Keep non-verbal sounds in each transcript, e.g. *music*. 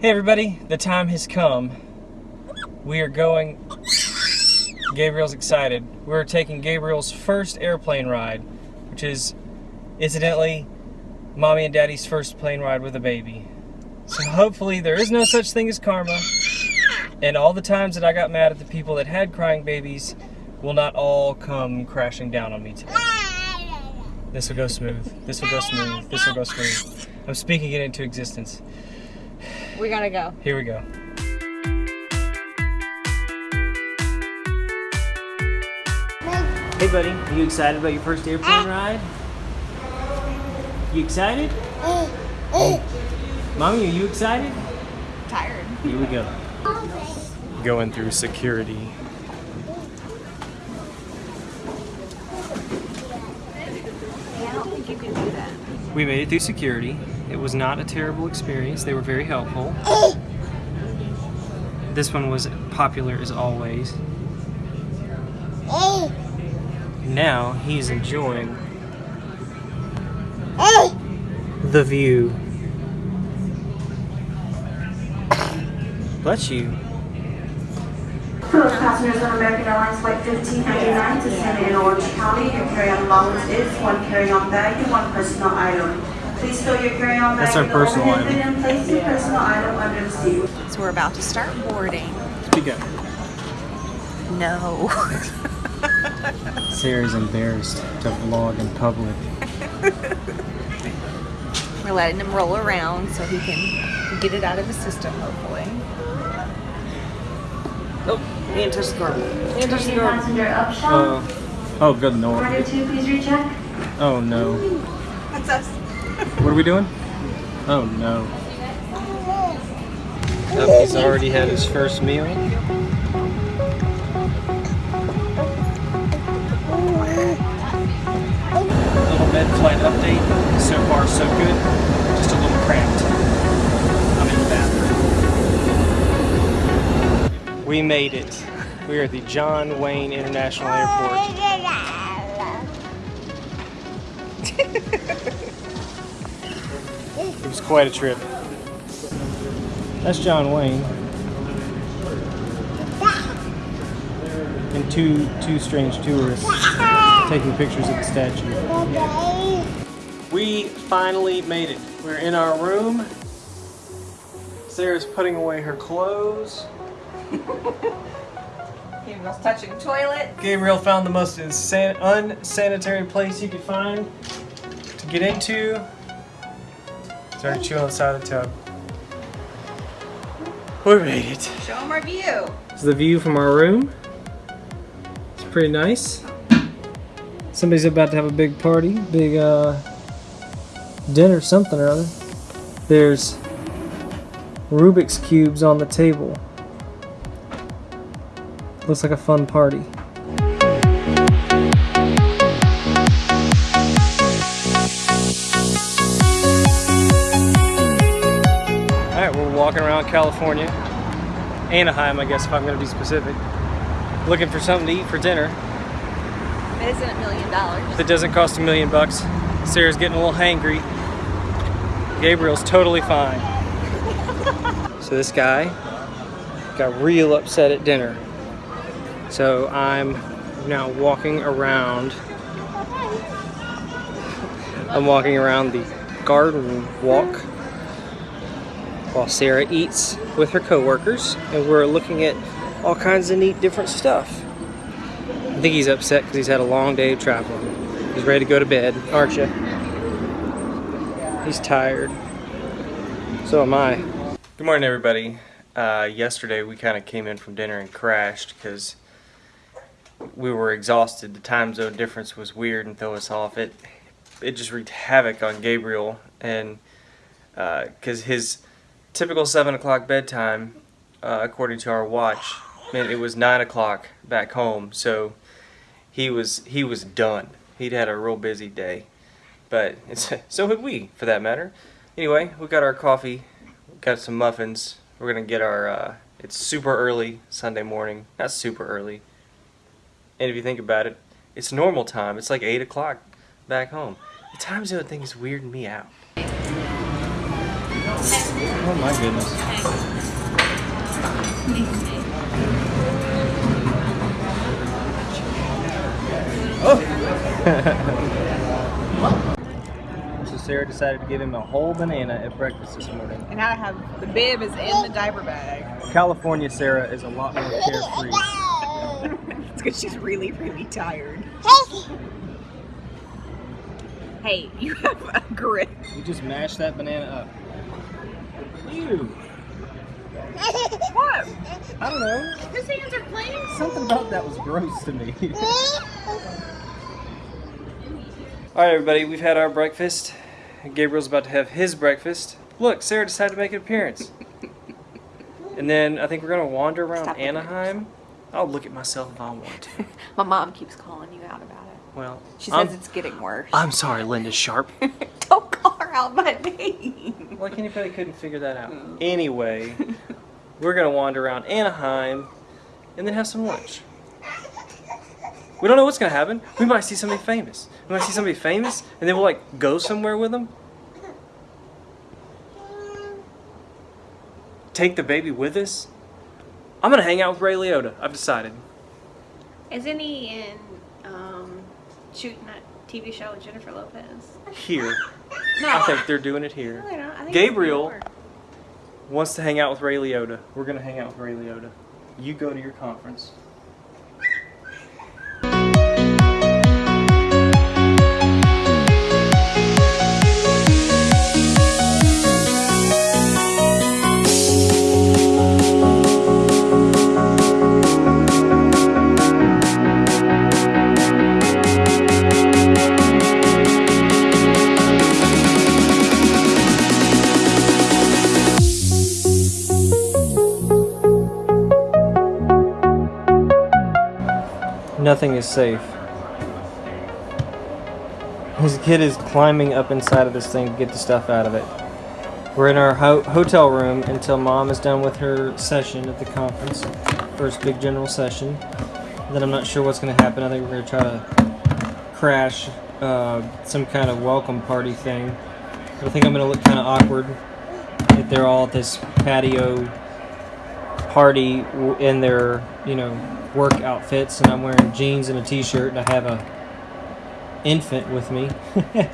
Hey everybody, the time has come. We are going. Gabriel's excited. We're taking Gabriel's first airplane ride, which is incidentally mommy and daddy's first plane ride with a baby. So hopefully there is no such thing as karma, and all the times that I got mad at the people that had crying babies will not all come crashing down on me today. This will go smooth. This will go smooth. This will go smooth. I'm speaking it into existence. We gotta go. Here we go. Hey buddy, are you excited about your first airplane ah. ride? You excited? Ah. Mommy, are you excited? Tired. Here we go. Going through security. I don't think you can do that. We made it through security. It was not a terrible experience. They were very helpful. This one was popular as always. Now he's enjoying the view. Bless you. Those passengers on American Airlines Flight 1599 to San in Orange County, your carry-on allowance is one carry-on bag and one personal item. Please store your carry-on bag That's our in personal item. and place your personal item under the seat. So we're about to start boarding. Speak up. No. *laughs* Sarah's embarrassed to vlog in public. *laughs* we're letting him roll around so he can get it out of his system, hopefully. Oh, he didn't touch the carpet. He touch the carpet. passenger. Oh, oh, good lord. Order two, please recheck. Oh no. That's us. What are we doing? Oh no. He's already had his first meal. Little med flight update. So far, so good. Just a little cramped. I'm in the bathroom. We made it. We are at the John Wayne International Airport. *laughs* It was quite a trip. That's John Wayne. And two two strange tourists taking pictures of the statue. We finally made it. We're in our room. Sarah's putting away her clothes. *laughs* Gabriel's touching toilet. Gabriel found the most unsanitary place he could find to get into. Started chewing on the side of the tub. We made it. Show them our view. This is the view from our room. It's pretty nice. Somebody's about to have a big party, big uh, dinner, something or other. There's Rubik's cubes on the table. Looks like a fun party. Walking around California. Anaheim, I guess, if I'm going to be specific. Looking for something to eat for dinner It isn't a million dollars. that doesn't cost a million bucks. Sarah's getting a little hangry. Gabriel's totally fine. *laughs* so this guy got real upset at dinner. So I'm now walking around. *laughs* I'm walking around the garden walk while Sarah eats with her coworkers, and we're looking at all kinds of neat different stuff. I think he's upset because he's had a long day of traveling. He's ready to go to bed, aren't you? He's tired. So am I. Good morning, everybody. Uh, yesterday we kind of came in from dinner and crashed because we were exhausted. The time zone difference was weird and threw us off. It it just wreaked havoc on Gabriel and because his typical seven o'clock bedtime, uh, according to our watch, meant it was nine o'clock back home. So he was he was done. He'd had a real busy day, but *laughs* so had we, for that matter. Anyway, we got our coffee, got some muffins. We're gonna get our. Uh, it's super early Sunday morning. Not super early. And if you think about it, it's normal time. It's like eight o'clock back home. The time zone thing is weirding me out. Oh my goodness. Oh! *laughs* so Sarah decided to give him a whole banana at breakfast this morning. And I have the bib is in the diaper bag. California Sarah is a lot more carefree. *laughs* It's because she's really, really tired. Hey, you have a grip. You just mash that banana up. Ew. What? I don't know. His hands are clean. Something about that was gross to me. *laughs* All right, everybody, we've had our breakfast. Gabriel's about to have his breakfast. Look, Sarah decided to make an appearance. And then I think we're gonna wander around Stop Anaheim. I'll look at myself if I want to. *laughs* My mom keeps calling you out about it. Well, She I'm, says it's getting worse. I'm sorry, Linda Sharp. *laughs* Don't call her out by name. Like anybody couldn't figure that out. Anyway, we're gonna wander around Anaheim and then have some lunch. We don't know what's gonna happen. We might see somebody famous. We might see somebody famous, and then we'll like go somewhere with them. Take the baby with us. I'm gonna hang out with Ray Liotta. I've decided. Isn't he in um, shooting that TV show with Jennifer Lopez? Here, *laughs* No, I think they're doing it here. No, they don't. I think Gabriel wants to hang out with Ray Liotta. We're gonna hang out with Ray Liotta. You go to your conference. Nothing is safe. His kid is climbing up inside of this thing to get the stuff out of it. We're in our ho- hotel room until mom is done with her session at the conference. First big general session. Then I'm not sure what's going to happen. I think we're going to try to crash uh, some kind of welcome party thing. I think I'm going to look kind of awkward if they're all at this patio party in their, you know, work outfits and I'm wearing jeans and a t-shirt and I have a infant with me. *laughs*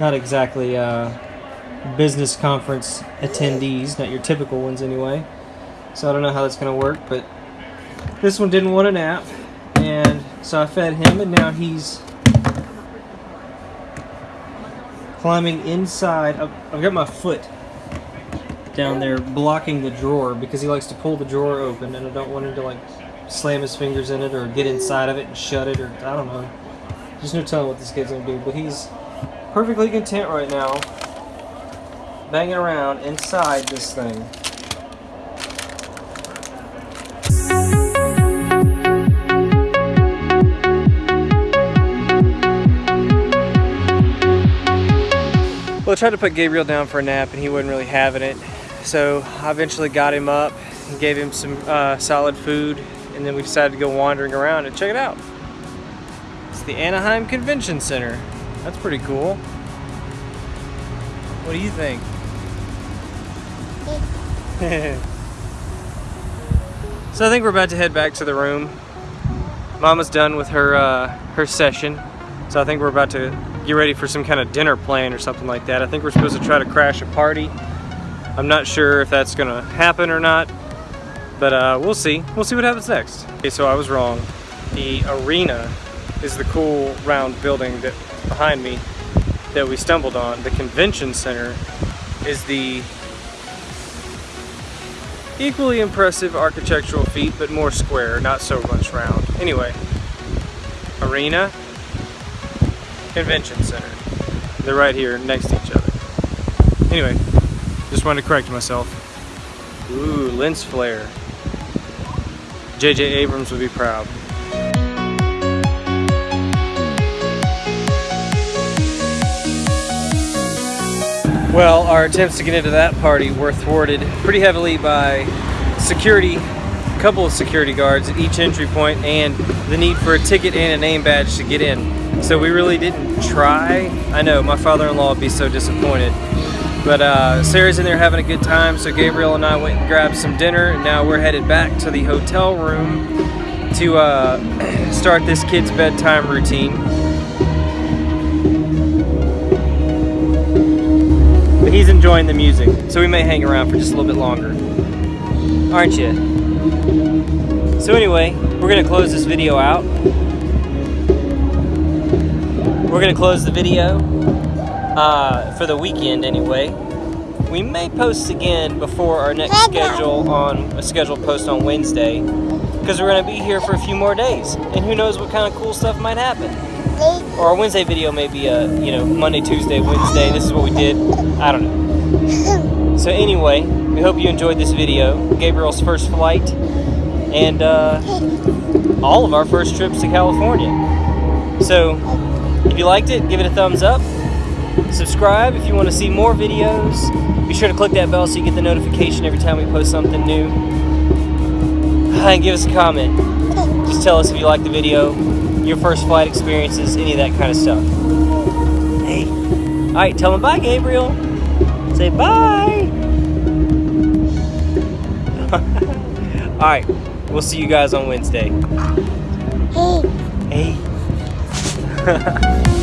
not exactly uh, business conference attendees, not your typical ones anyway. So I don't know how that's going to work, but this one didn't want a nap and so I fed him and now he's climbing inside. I've, I've got my foot down there blocking the drawer because he likes to pull the drawer open and I don't want him to like slam his fingers in it or get inside of it and shut it or I don't know. There's no telling what this kid's gonna do, but he's perfectly content right now banging around inside this thing. Well, I tried to put Gabriel down for a nap and he wasn't really having it. So I eventually got him up and gave him some uh, solid food and then we decided to go wandering around and check it out. It's the Anaheim Convention Center. That's pretty cool. What do you think? *laughs* so I think we're about to head back to the room. Mama's done with her uh, her session, so I think we're about to get ready for some kind of dinner plan or something like that. I think we're supposed to try to crash a party. I'm not sure if that's gonna happen or not, but uh, we'll see. We'll see what happens next. Okay, so I was wrong. The arena is the cool round building that behind me that we stumbled on. The convention center is the equally impressive architectural feat, but more square, not so much round. Anyway, arena, convention center. They're right here next to each other. Anyway, just wanted to correct myself. Ooh, lens flare. J.J. Abrams would be proud. Well, our attempts to get into that party were thwarted pretty heavily by security, a couple of security guards at each entry point, and the need for a ticket and a name badge to get in. So we really didn't try. I know, my father-in-law would be so disappointed. But uh, Sarah's in there having a good time, so Gabriel and I went and grabbed some dinner. And now we're headed back to the hotel room to uh, *clears throat* start this kid's bedtime routine. But he's enjoying the music, so we may hang around for just a little bit longer. Aren't you? So anyway, we're gonna close this video out. We're gonna close the video uh, for the weekend anyway. We may post again before our next schedule on a scheduled post on Wednesday because we're gonna be here for a few more days, and who knows what kind of cool stuff might happen. Or our Wednesday video may be a you know Monday, Tuesday, Wednesday. This is what we did. I don't know. *laughs* So anyway, we hope you enjoyed this video, Gabriel's first flight, and uh, all of our first trips to California. So if you liked it, give it a thumbs up. Subscribe if you want to see more videos. Be sure to click that bell so you get the notification every time we post something new. *sighs* And give us a comment. Just tell us if you like the video, your first flight experiences, any of that kind of stuff. Hey. Alright, tell them bye, Gabriel. Say bye. *laughs* Alright, we'll see you guys on Wednesday. Hey. Hey. *laughs*